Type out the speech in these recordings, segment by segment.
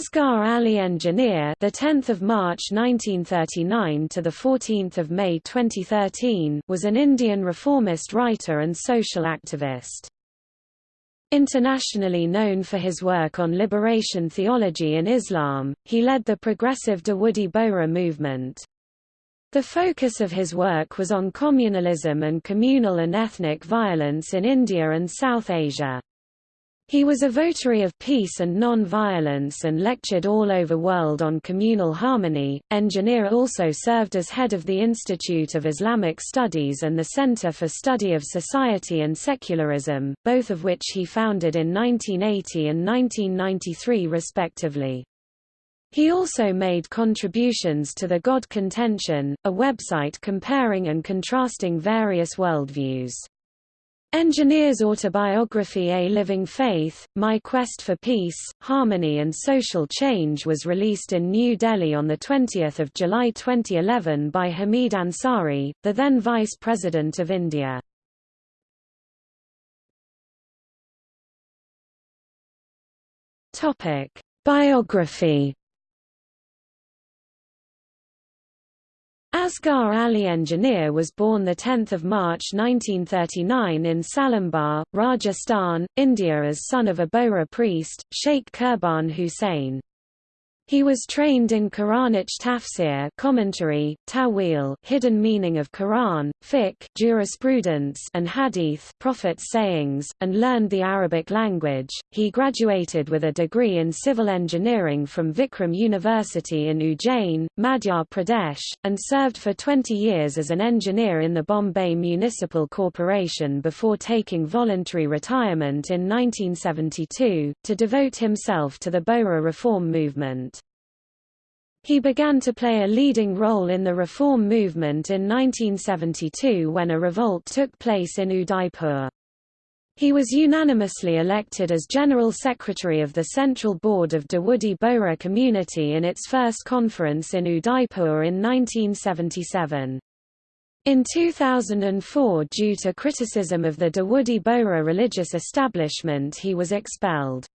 Asghar Ali Engineer, the 10th of March 1939 to the 14th of May 2013, was an Indian reformist writer and social activist. Internationally known for his work on liberation theology in Islam, he led the progressive Dawoodi Bohra movement. The focus of his work was on communalism and communal and ethnic violence in India and South Asia. He was a votary of peace and non-violence and lectured all over world on communal harmony. Engineer also served as head of the Institute of Islamic Studies and the Center for Study of Society and Secularism, both of which he founded in 1980 and 1993 respectively. He also made contributions to the God Contention, a website comparing and contrasting various worldviews. Engineer's autobiography A Living Faith, My Quest for Peace, Harmony and Social Change was released in New Delhi on 20 July 2011 by Hamid Ansari, the then Vice President of India. Biography Asghar Ali Engineer was born 10 March 1939 in Salumbar, Rajasthan, India as son of a Bohra priest, Sheikh Kurban Hussain. He was trained in Quranic tafsir commentary, ta'wil hidden meaning of Quran, fiqh jurisprudence and hadith prophet's sayings, and learned the Arabic language. He graduated with a degree in civil engineering from Vikram University in Ujjain, Madhya Pradesh, and served for 20 years as an engineer in the Bombay Municipal Corporation before taking voluntary retirement in 1972, to devote himself to the Bohra reform movement. He began to play a leading role in the reform movement in 1972 when a revolt took place in Udaipur. He was unanimously elected as General Secretary of the Central Board of Dawoodi Bohra Community in its first conference in Udaipur in 1977. In 2004 due to criticism of the Dawoodi Bohra religious establishment he was expelled.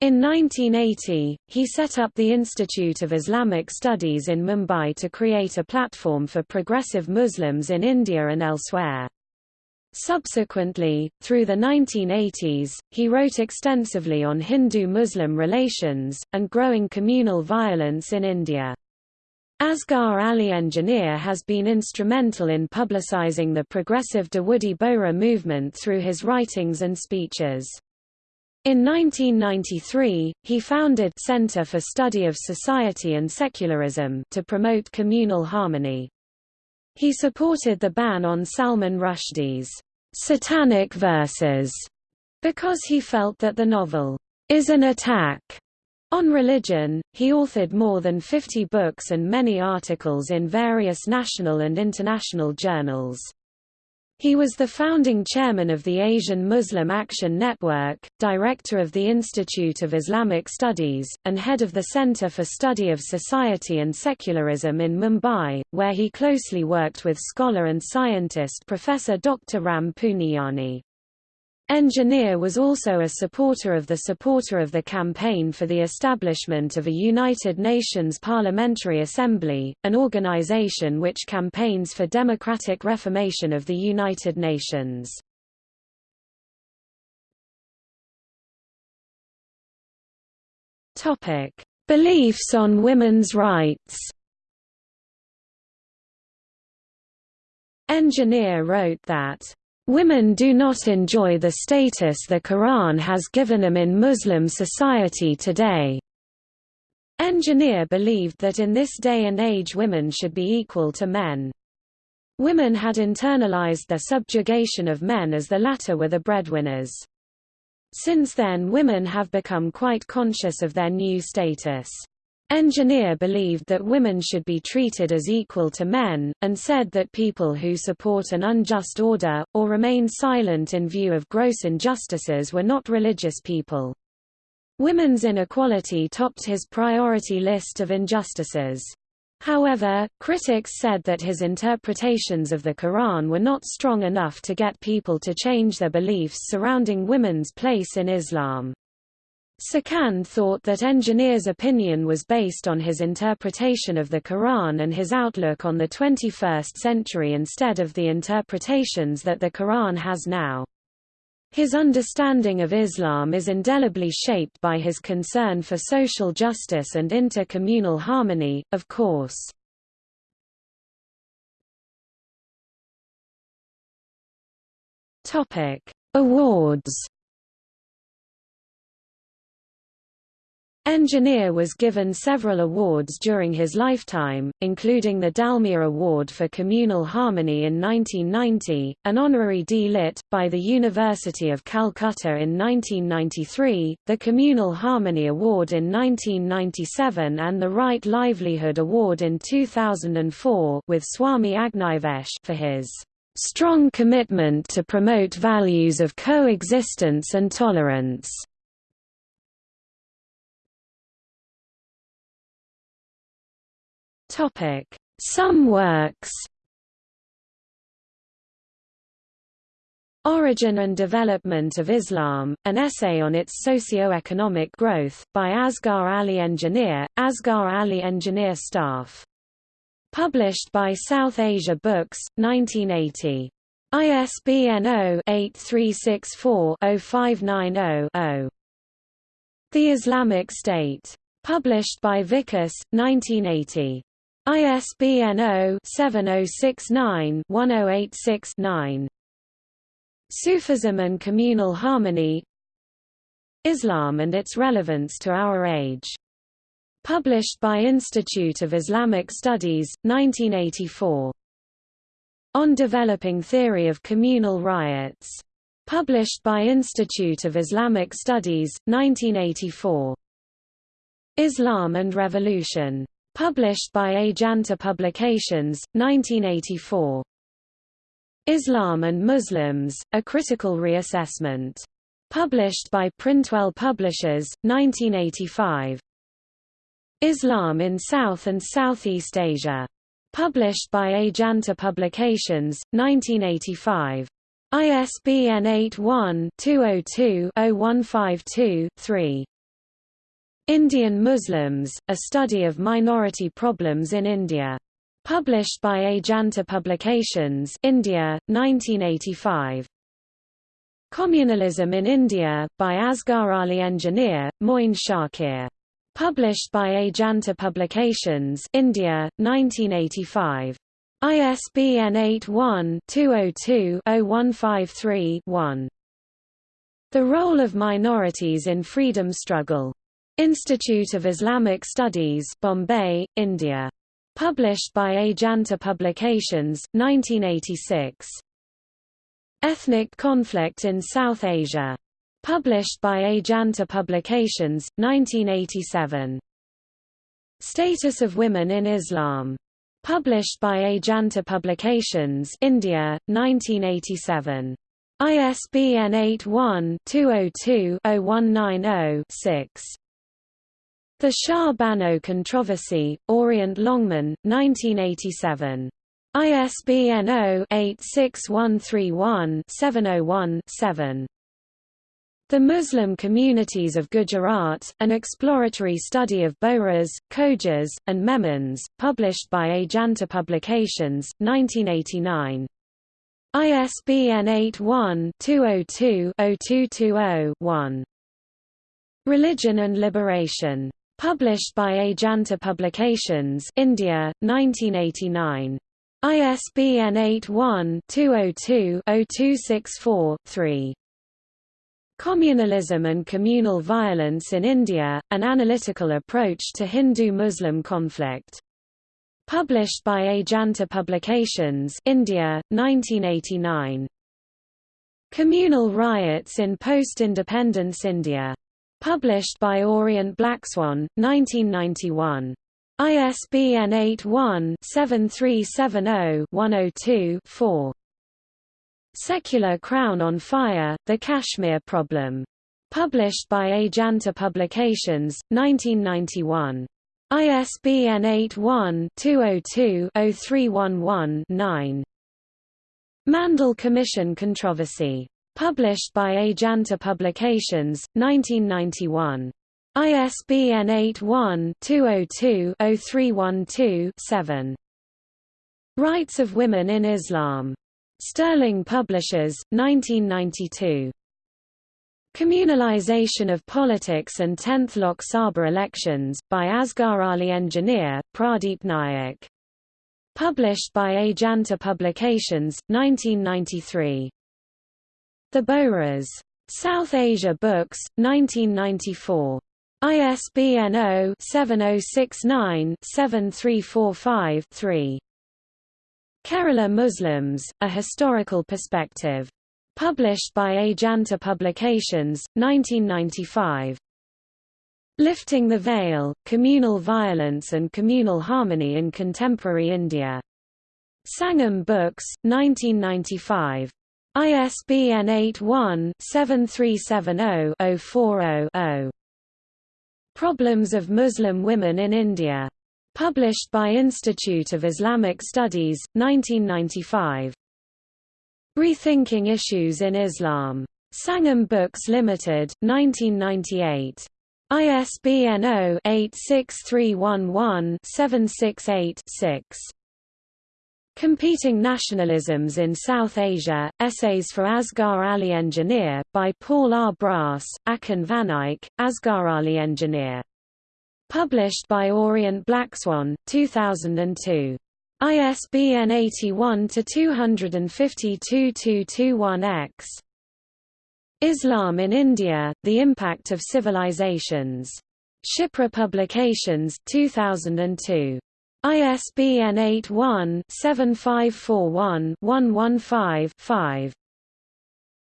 In 1980, he set up the Institute of Islamic Studies in Mumbai to create a platform for progressive Muslims in India and elsewhere. Subsequently, through the 1980s, he wrote extensively on Hindu-Muslim relations, and growing communal violence in India. Asghar Ali Engineer has been instrumental in publicizing the progressive Dawoodi Bohra movement through his writings and speeches. In 1993, he founded Center for Study of Society and Secularism to promote communal harmony. He supported the ban on Salman Rushdie's satanic verses because he felt that the novel is an attack on religion. He authored more than 50 books and many articles in various national and international journals. He was the founding chairman of the Asian Muslim Action Network, director of the Institute of Islamic Studies, and head of the Center for Study of Society and Secularism in Mumbai, where he closely worked with scholar and scientist Professor Dr. Ram Puniyani. Engineer was also a supporter of the supporter of the campaign for the establishment of a United Nations Parliamentary Assembly, an organization which campaigns for democratic reformation of the United Nations. Beliefs on women's rights Engineer wrote that Women do not enjoy the status the Quran has given them in Muslim society today. Engineer believed that in this day and age women should be equal to men. Women had internalized the subjugation of men as the latter were the breadwinners. Since then women have become quite conscious of their new status. Engineer believed that women should be treated as equal to men, and said that people who support an unjust order, or remain silent in view of gross injustices were not religious people. Women's inequality topped his priority list of injustices. However, critics said that his interpretations of the Quran were not strong enough to get people to change their beliefs surrounding women's place in Islam. Sikand thought that engineer's opinion was based on his interpretation of the Quran and his outlook on the 21st century instead of the interpretations that the Quran has now. His understanding of Islam is indelibly shaped by his concern for social justice and inter-communal harmony, of course. Awards Engineer was given several awards during his lifetime, including the Dalmia Award for Communal Harmony in 1990, an honorary D.Litt, by the University of Calcutta in 1993, the Communal Harmony Award in 1997 and the Right Livelihood Award in 2004 with Swami Agnivesh for his strong commitment to promote values of coexistence and tolerance. Topic: Some works. Origin and Development of Islam, an essay on its socio-economic growth, by Asghar Ali Engineer, Asghar Ali Engineer staff. Published by South Asia Books, 1980. ISBN 0-8364-0590-0. The Islamic State. Published by Vikas, 1980. ISBN 0-7069-1086-9. Sufism and Communal Harmony Islam and its Relevance to Our Age. Published by Institute of Islamic Studies, 1984. On Developing Theory of Communal Riots. Published by Institute of Islamic Studies, 1984. Islam and Revolution. Published by Ajanta Publications, 1984. Islam and Muslims, A Critical Reassessment. Published by Printwell Publishers, 1985. Islam in South and Southeast Asia. Published by Ajanta Publications, 1985. ISBN 81-202-0152-3. Indian Muslims, A Study of Minority Problems in India. Published by Ajanta Publications India, 1985. Communalism in India, by Asghar Ali Engineer, Moin Shakir. Published by Ajanta Publications India, 1985. ISBN 81-202-0153-1. The Role of Minorities in Freedom Struggle. Institute of Islamic Studies Bombay, India. Published by Ajanta Publications, 1986. Ethnic Conflict in South Asia. Published by Ajanta Publications, 1987. Status of Women in Islam. Published by Ajanta Publications India, 1987. ISBN 81-202-0190-6. The Shah Bano Controversy, Orient Longman, 1987. ISBN 0-86131-701-7. The Muslim Communities of Gujarat, an exploratory study of Bohras, Khojas, and Memons, published by Ajanta Publications, 1989. ISBN 81-202-0220-1. Religion and Liberation. Published by Ajanta Publications India, 1989. ISBN 81-202-0264-3. Communalism and Communal Violence in India, An Analytical Approach to Hindu-Muslim Conflict. Published by Ajanta Publications India, 1989. Communal Riots in Post-Independence India. Published by Orient Blackswan, 1991. ISBN 81-7370-102-4. Secular Crown on Fire, The Kashmir Problem. Published by Ajanta Publications, 1991. ISBN 81-202-0311-9. Mandal Commission Controversy. Published by Ajanta Publications, 1991. ISBN 81-202-0312-7. Rights of Women in Islam. Sterling Publishers, 1992. Communalization of Politics and 10th Lok Sabha Elections, by Asghar Ali Engineer, Pradeep Nayak. Published by Ajanta Publications, 1993. The Bohras. South Asia Books, 1994. ISBN 0-7069-7345-3. Kerala Muslims, A Historical Perspective. Published by Ajanta Publications, 1995. Lifting the Veil, Communal Violence and Communal Harmony in Contemporary India. Sangam Books, 1995. ISBN 81-7370-040-0. Problems of Muslim Women in India. Published by Institute of Islamic Studies, 1995. Rethinking Issues in Islam. Sangam Books Limited, 1998. ISBN 0-86311-768-6. Competing Nationalisms in South Asia, Essays for Asghar Ali Engineer, by Paul R. Brass, Achin Vanaik, Asghar Ali Engineer. Published by Orient Blackswan, 2002. ISBN 81-252-221-X. Islam in India, The Impact of Civilizations. Shipra Publications, 2002. ISBN 81-7541-115-5.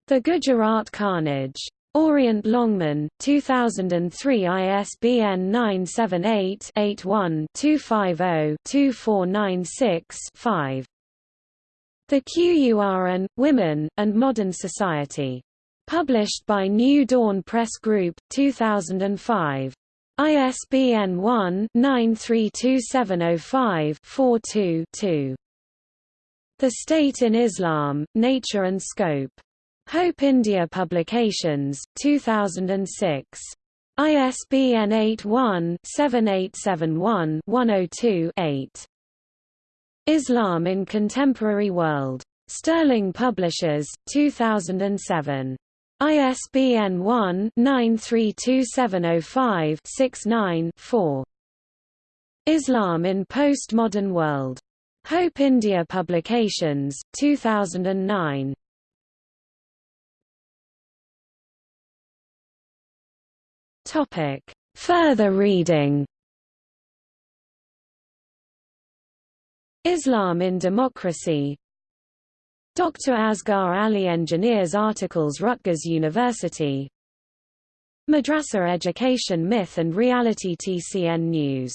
The Gujarat Carnage. Orient Longman, 2003 ISBN 978-81-250-2496-5. The Qur'an, Women, and Modern Society. Published by New Dawn Press Group, 2005. ISBN 1-932705-42-2. The State in Islam, Nature and Scope. Hope India Publications, 2006. ISBN 81-7871-102-8. Islam in Contemporary World. Sterling Publishers, 2007. ISBN 1-932705-69-4. Islam in Postmodern World. Hope India Publications, 2009. Topic. Further reading Islam in Democracy Dr. Asghar Ali Engineers articles Rutgers University Madrasa Education Myth and Reality TCN News